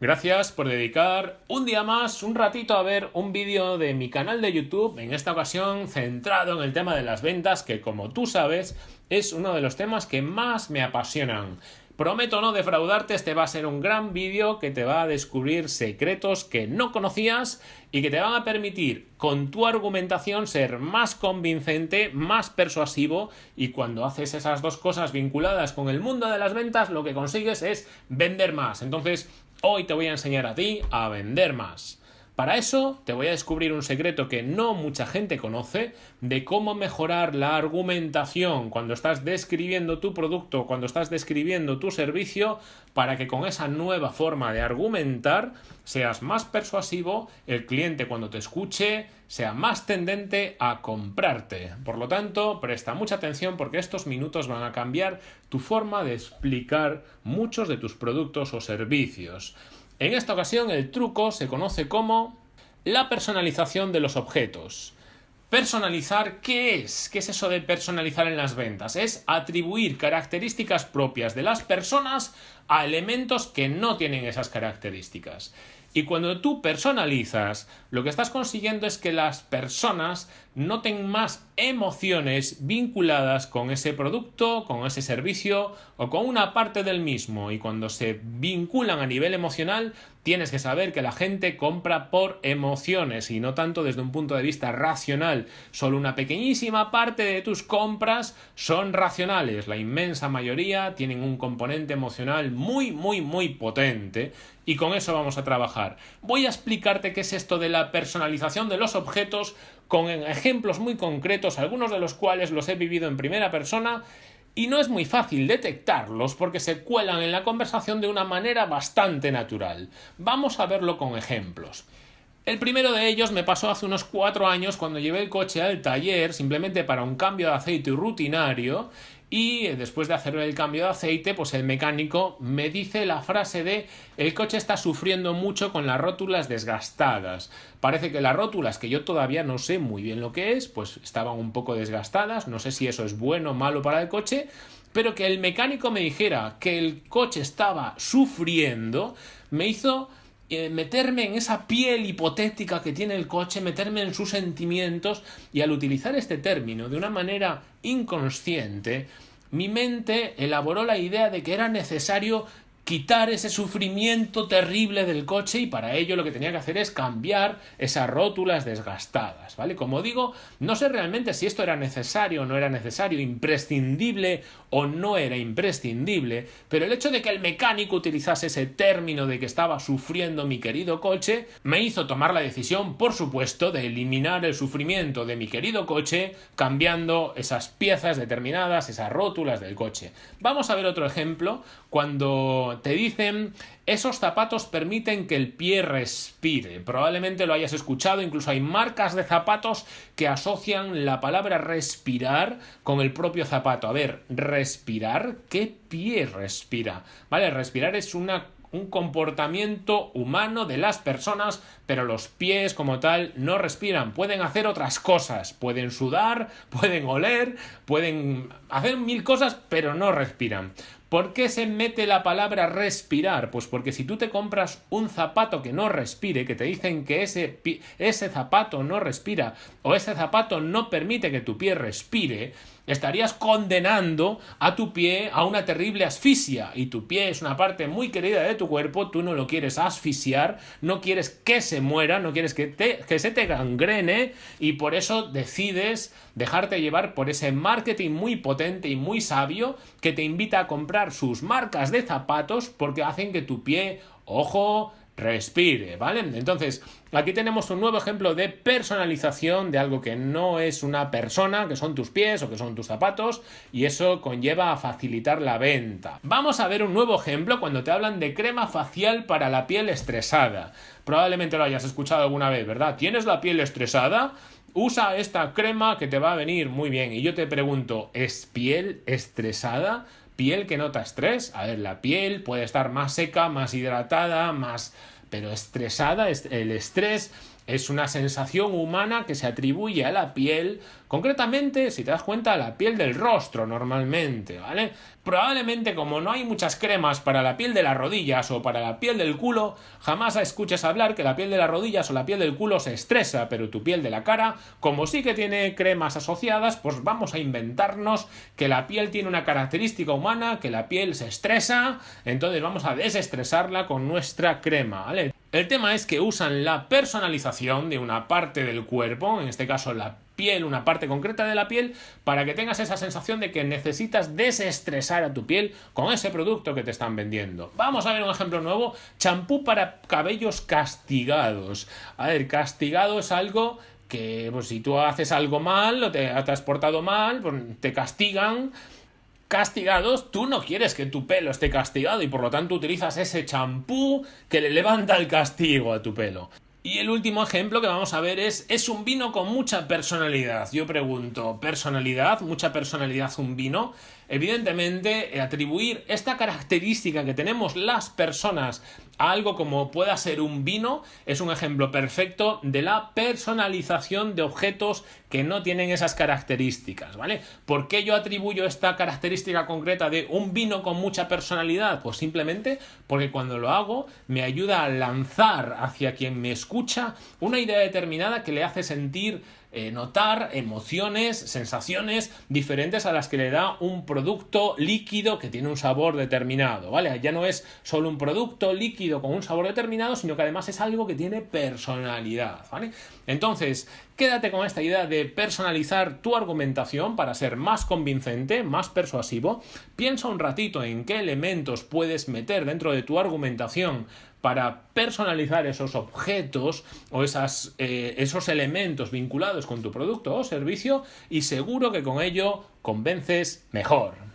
Gracias por dedicar un día más, un ratito a ver un vídeo de mi canal de YouTube, en esta ocasión centrado en el tema de las ventas, que como tú sabes es uno de los temas que más me apasionan. Prometo no defraudarte, este va a ser un gran vídeo que te va a descubrir secretos que no conocías y que te van a permitir con tu argumentación ser más convincente, más persuasivo y cuando haces esas dos cosas vinculadas con el mundo de las ventas lo que consigues es vender más. Entonces hoy te voy a enseñar a ti a vender más. Para eso te voy a descubrir un secreto que no mucha gente conoce de cómo mejorar la argumentación cuando estás describiendo tu producto, cuando estás describiendo tu servicio, para que con esa nueva forma de argumentar seas más persuasivo, el cliente cuando te escuche sea más tendente a comprarte. Por lo tanto, presta mucha atención porque estos minutos van a cambiar tu forma de explicar muchos de tus productos o servicios. En esta ocasión el truco se conoce como la personalización de los objetos. Personalizar, ¿qué es? ¿Qué es eso de personalizar en las ventas? Es atribuir características propias de las personas a elementos que no tienen esas características. Y cuando tú personalizas, lo que estás consiguiendo es que las personas noten más emociones vinculadas con ese producto, con ese servicio o con una parte del mismo. Y cuando se vinculan a nivel emocional, tienes que saber que la gente compra por emociones y no tanto desde un punto de vista racional. Solo una pequeñísima parte de tus compras son racionales. La inmensa mayoría tienen un componente emocional muy, muy, muy potente. Y con eso vamos a trabajar. Voy a explicarte qué es esto de la personalización de los objetos con ejemplos muy concretos, algunos de los cuales los he vivido en primera persona y no es muy fácil detectarlos porque se cuelan en la conversación de una manera bastante natural. Vamos a verlo con ejemplos. El primero de ellos me pasó hace unos cuatro años cuando llevé el coche al taller simplemente para un cambio de aceite rutinario y después de hacer el cambio de aceite, pues el mecánico me dice la frase de el coche está sufriendo mucho con las rótulas desgastadas. Parece que las rótulas, que yo todavía no sé muy bien lo que es, pues estaban un poco desgastadas, no sé si eso es bueno o malo para el coche, pero que el mecánico me dijera que el coche estaba sufriendo, me hizo eh, meterme en esa piel hipotética que tiene el coche, meterme en sus sentimientos y al utilizar este término de una manera inconsciente, mi mente elaboró la idea de que era necesario quitar ese sufrimiento terrible del coche y para ello lo que tenía que hacer es cambiar esas rótulas desgastadas, ¿vale? Como digo, no sé realmente si esto era necesario o no era necesario, imprescindible o no era imprescindible, pero el hecho de que el mecánico utilizase ese término de que estaba sufriendo mi querido coche me hizo tomar la decisión, por supuesto, de eliminar el sufrimiento de mi querido coche cambiando esas piezas determinadas, esas rótulas del coche. Vamos a ver otro ejemplo cuando te dicen esos zapatos permiten que el pie respire. Probablemente lo hayas escuchado, incluso hay marcas de zapatos que asocian la palabra respirar con el propio zapato. A ver, respirar, ¿qué pie respira? Vale, respirar es una un comportamiento humano de las personas, pero los pies como tal no respiran, pueden hacer otras cosas, pueden sudar, pueden oler, pueden hacer mil cosas, pero no respiran. ¿Por qué se mete la palabra respirar? Pues porque si tú te compras un zapato que no respire, que te dicen que ese, ese zapato no respira o ese zapato no permite que tu pie respire, estarías condenando a tu pie a una terrible asfixia. Y tu pie es una parte muy querida de tu cuerpo, tú no lo quieres asfixiar, no quieres que se muera, no quieres que, que se te gangrene y por eso decides dejarte llevar por ese marketing muy potente y muy sabio que te invita a comprar sus marcas de zapatos porque hacen que tu pie, ojo, respire, ¿vale? Entonces, aquí tenemos un nuevo ejemplo de personalización de algo que no es una persona, que son tus pies o que son tus zapatos, y eso conlleva a facilitar la venta. Vamos a ver un nuevo ejemplo cuando te hablan de crema facial para la piel estresada. Probablemente lo hayas escuchado alguna vez, ¿verdad? ¿Tienes la piel estresada? Usa esta crema que te va a venir muy bien. Y yo te pregunto, ¿es piel estresada? Piel que nota estrés. A ver, la piel puede estar más seca, más hidratada, más pero estresada, el estrés es una sensación humana que se atribuye a la piel, concretamente, si te das cuenta, a la piel del rostro normalmente, ¿vale? Probablemente como no hay muchas cremas para la piel de las rodillas o para la piel del culo, jamás escuches hablar que la piel de las rodillas o la piel del culo se estresa, pero tu piel de la cara, como sí que tiene cremas asociadas, pues vamos a inventarnos que la piel tiene una característica humana, que la piel se estresa, entonces vamos a desestresarla con nuestra crema, ¿vale? El tema es que usan la personalización de una parte del cuerpo, en este caso la piel, una parte concreta de la piel, para que tengas esa sensación de que necesitas desestresar a tu piel con ese producto que te están vendiendo. Vamos a ver un ejemplo nuevo, champú para cabellos castigados. A ver, castigado es algo que pues, si tú haces algo mal o te has portado mal, pues, te castigan castigados, tú no quieres que tu pelo esté castigado y por lo tanto utilizas ese champú que le levanta el castigo a tu pelo. Y el último ejemplo que vamos a ver es, es un vino con mucha personalidad. Yo pregunto, ¿personalidad? ¿Mucha personalidad un vino? Evidentemente, atribuir esta característica que tenemos las personas algo como pueda ser un vino es un ejemplo perfecto de la personalización de objetos que no tienen esas características, ¿vale? ¿Por qué yo atribuyo esta característica concreta de un vino con mucha personalidad? Pues simplemente porque cuando lo hago me ayuda a lanzar hacia quien me escucha una idea determinada que le hace sentir eh, notar emociones, sensaciones diferentes a las que le da un producto líquido que tiene un sabor determinado, ¿vale? Ya no es solo un producto con un sabor determinado, sino que además es algo que tiene personalidad, ¿vale? Entonces, quédate con esta idea de personalizar tu argumentación para ser más convincente, más persuasivo. Piensa un ratito en qué elementos puedes meter dentro de tu argumentación para personalizar esos objetos o esas, eh, esos elementos vinculados con tu producto o servicio y seguro que con ello convences mejor.